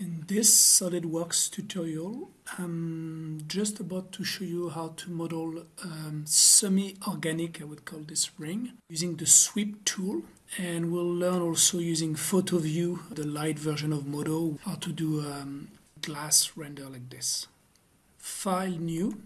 In this SolidWorks tutorial, I'm just about to show you how to model um, semi-organic, I would call this ring, using the sweep tool. And we'll learn also using PhotoView, the light version of Modo, how to do um, glass render like this. File new.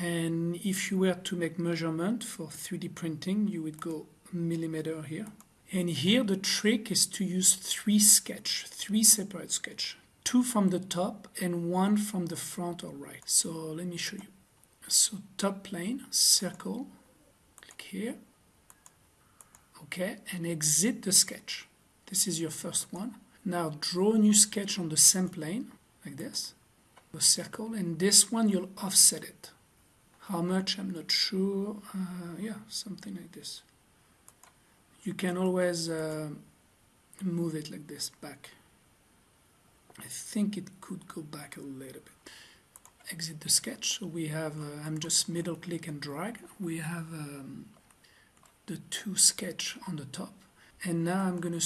And if you were to make measurement for 3D printing, you would go millimeter here and here the trick is to use three sketch, three separate sketch, two from the top and one from the front or right. So let me show you. So top plane, circle, click here, okay, and exit the sketch. This is your first one. Now draw a new sketch on the same plane, like this, a circle, and this one you'll offset it. How much, I'm not sure, uh, yeah, something like this you can always uh, move it like this back. I think it could go back a little bit. Exit the sketch. So we have uh, I'm just middle click and drag. We have um, the two sketch on the top. And now I'm gonna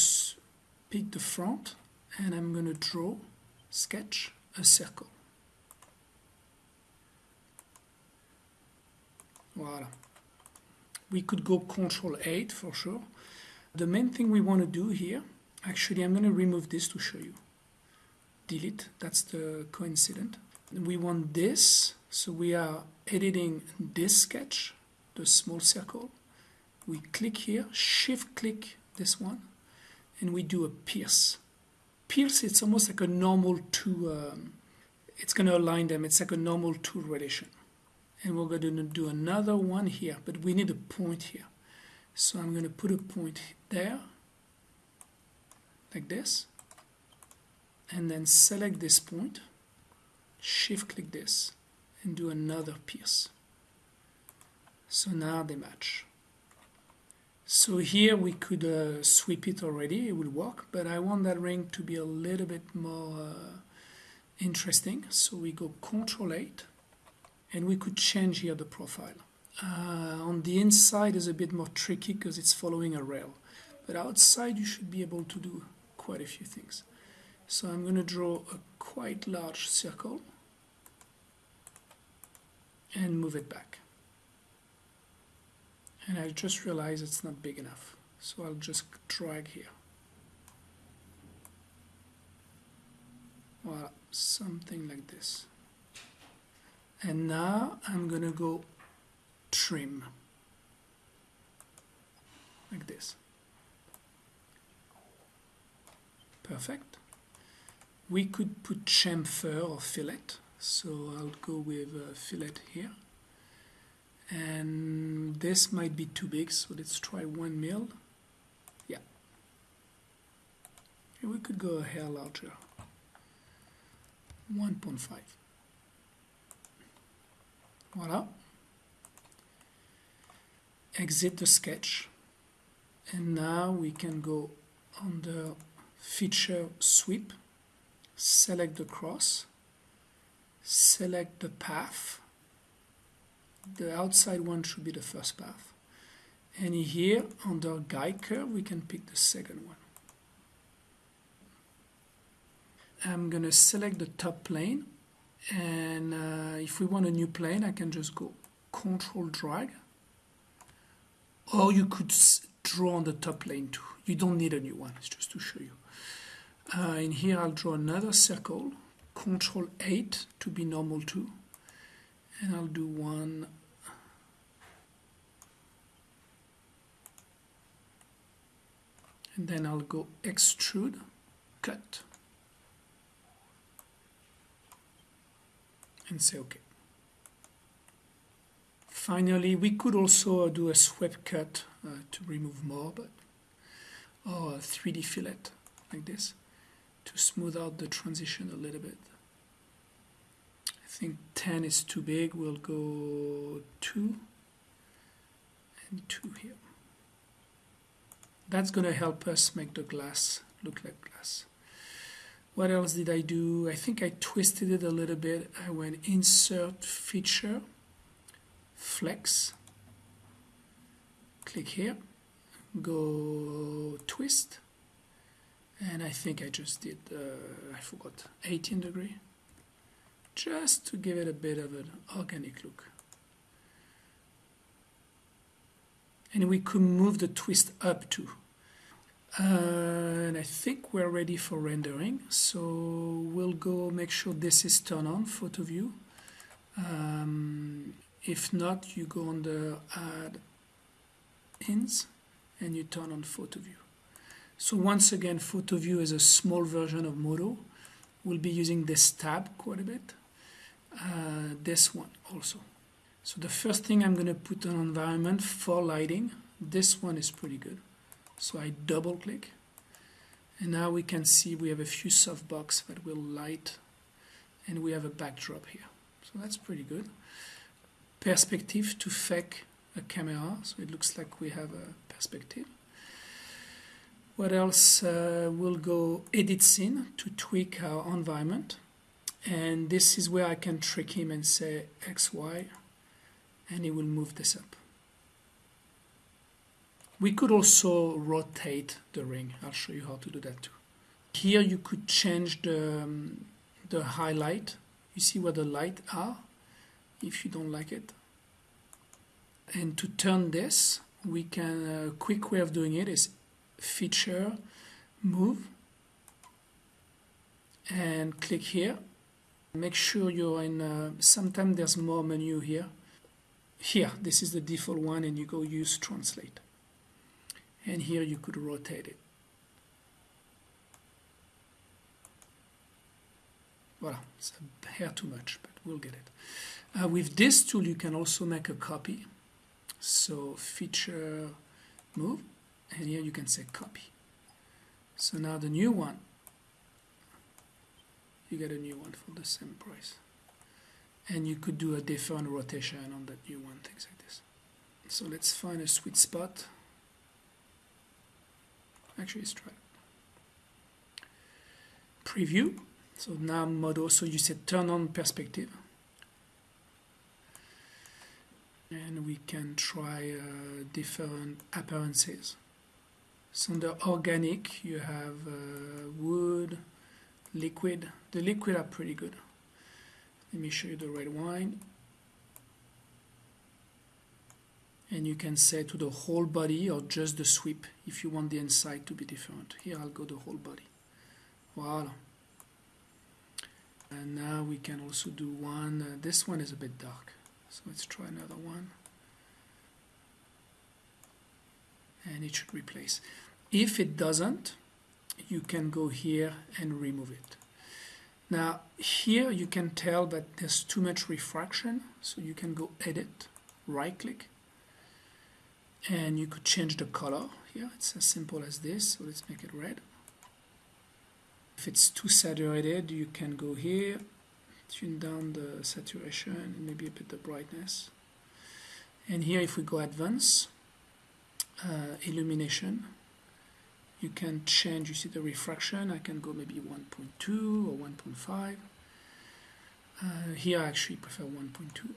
pick the front and I'm gonna draw sketch a circle. Voila we could go control 8 for sure. The main thing we want to do here actually I'm going to remove this to show you. Delete that's the coincident. We want this so we are editing this sketch the small circle. We click here shift click this one and we do a pierce. Pierce it's almost like a normal two um, it's going to align them it's like a normal tool relation and we're going to do another one here but we need a point here. So I'm going to put a point there like this and then select this point shift click this and do another pierce so now they match. So here we could uh, sweep it already it will work but I want that ring to be a little bit more uh, interesting. So we go control 8 and we could change here the profile uh, on the inside is a bit more tricky because it's following a rail. But outside you should be able to do quite a few things. So I'm going to draw a quite large circle and move it back. And I just realized it's not big enough. So I'll just drag here. Well, something like this. And now I'm to go trim. Like this. Perfect. We could put chamfer or fillet. So I'll go with a fillet here. And this might be too big so let's try one mil. Yeah. And we could go a hair larger. 1.5 voila exit the sketch. And now we can go under feature sweep select the cross select the path. The outside one should be the first path. And here under guide curve we can pick the second one. I'm gonna select the top plane and uh, if we want a new plane I can just go control drag. Or you could draw on the top plane to. You don't need a new one it's just to show you. Uh, in here I'll draw another circle control 8 to be normal too. And I'll do one. And then I'll go extrude cut and say okay Finally, we could also do a sweep cut uh, to remove more, but or a 3D fillet like this to smooth out the transition a little bit. I think 10 is too big, we'll go 2 and 2 here. That's going to help us make the glass look like glass. What else did I do? I think I twisted it a little bit. I went insert feature flex click here go twist and I think I just did uh, I forgot 18 degree just to give it a bit of an organic look and we could move the twist up too and I think we're ready for rendering so we'll go make sure this is turned on photo view. Um, if not you go on the add ins and you turn on photo view. So once again photo view is a small version of Modo we'll be using this tab quite a bit. Uh, this one also. So the first thing I'm going to put on environment for lighting this one is pretty good so I double click. And now we can see we have a few softbox that will light. And we have a backdrop here. So that's pretty good. Perspective to fake a camera. So it looks like we have a perspective. What else uh, we'll go edit scene to tweak our environment. And this is where I can trick him and say XY and he will move this up we could also rotate the ring. I'll show you how to do that too. Here you could change the, um, the highlight. You see where the light are if you don't like it. And to turn this, we can, a quick way of doing it is feature, move, and click here. Make sure you're in, uh, sometimes there's more menu here. Here, this is the default one and you go use translate and here you could rotate it Voilà, it's a hair too much, but we'll get it. Uh, with this tool, you can also make a copy. So feature move, and here you can say copy. So now the new one, you get a new one for the same price. And you could do a different rotation on that new one, things like this. So let's find a sweet spot. Actually, let's try Preview. So now model, so you said turn on perspective. And we can try uh, different appearances. So under organic, you have uh, wood, liquid. The liquid are pretty good. Let me show you the red wine. And you can say to the whole body or just the sweep if you want the inside to be different. Here I'll go the whole body. Voila. And now we can also do one. Uh, this one is a bit dark, so let's try another one. And it should replace. If it doesn't, you can go here and remove it. Now here you can tell that there's too much refraction, so you can go edit, right click, and you could change the color here. It's as simple as this. So let's make it red. If it's too saturated you can go here tune down the saturation and maybe a bit the brightness. And here if we go advanced uh, illumination you can change. You see the refraction? I can go maybe 1.2 or 1.5 uh, here I actually prefer 1.2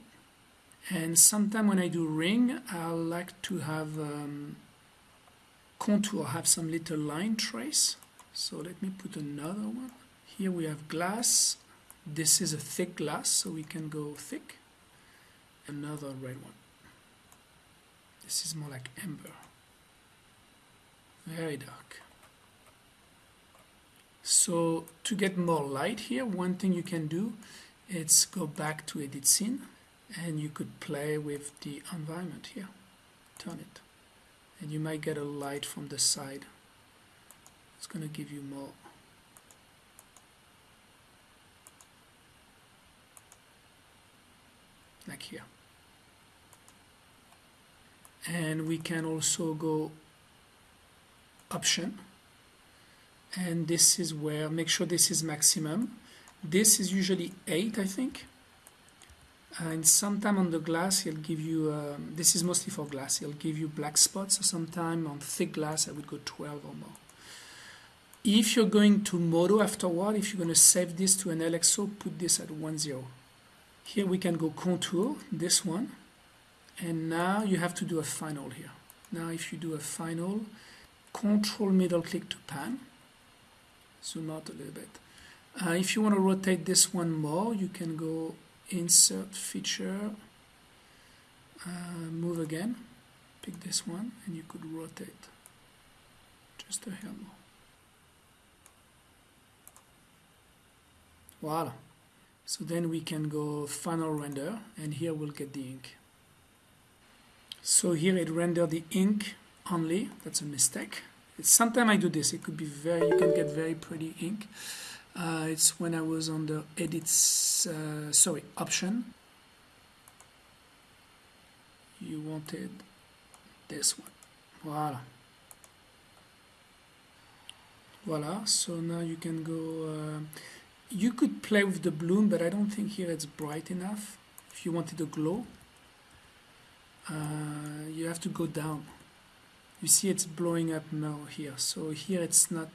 and sometimes when I do ring I like to have um, contour have some little line trace. So let me put another one. Here we have glass. This is a thick glass so we can go thick. Another red one. This is more like amber. Very dark. So to get more light here one thing you can do is go back to edit scene and you could play with the environment here. Turn it. And you might get a light from the side. It's going to give you more. Like here. And we can also go option. And this is where make sure this is maximum. This is usually 8 I think and sometime on the glass he'll give you um, this is mostly for glass he'll give you black spots. So sometime on thick glass I would go 12 or more. If you're going to Modo afterward if you're going to save this to an LXO put this at 1 0 here we can go contour this one. And now you have to do a final here. Now if you do a final control middle click to pan. Zoom out a little bit. Uh, if you want to rotate this one more, you can go insert feature, uh, move again, pick this one, and you could rotate just a hair. Voila. So then we can go final render, and here we'll get the ink. So here it rendered the ink only. That's a mistake. Sometimes I do this. It could be very, you can get very pretty ink. Uh, it's when I was on the edits, uh, sorry, option. You wanted this one. Voila. Voila. So now you can go. Uh, you could play with the bloom, but I don't think here it's bright enough. If you wanted a glow, uh, you have to go down. You see it's blowing up now here. So here it's not.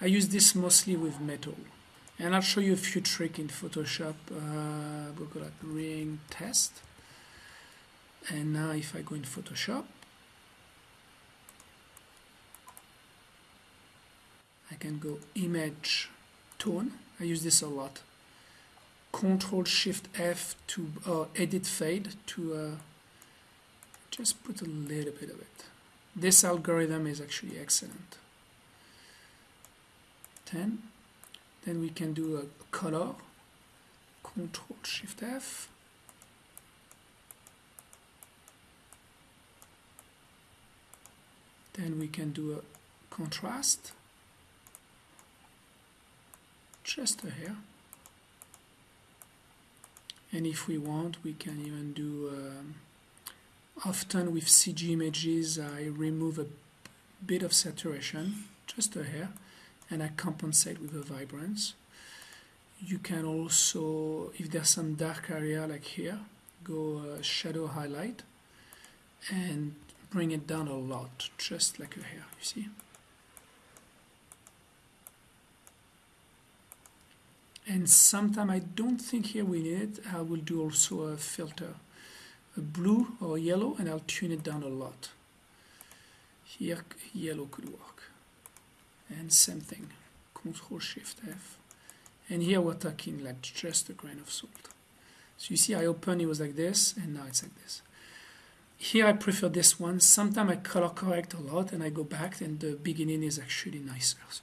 I use this mostly with metal. And I'll show you a few tricks in Photoshop. Uh, we'll go like ring test. And now if I go in Photoshop, I can go image tone. I use this a lot. Control Shift F to uh, edit fade to uh, just put a little bit of it. This algorithm is actually excellent. 10 then we can do a color control shift F. Then we can do a contrast. Just a hair. And if we want we can even do um, often with CG images I remove a bit of saturation just a hair and I compensate with the vibrance. You can also, if there's some dark area like here, go uh, shadow highlight and bring it down a lot, just like a hair, you see. And sometimes I don't think here we need it, I will do also a filter, a blue or yellow, and I'll tune it down a lot. Here, yellow could work and same thing control shift F. And here we're talking like just a grain of salt. So you see I open it was like this and now it's like this. Here I prefer this one. Sometimes I color correct a lot and I go back and the beginning is actually nicer. So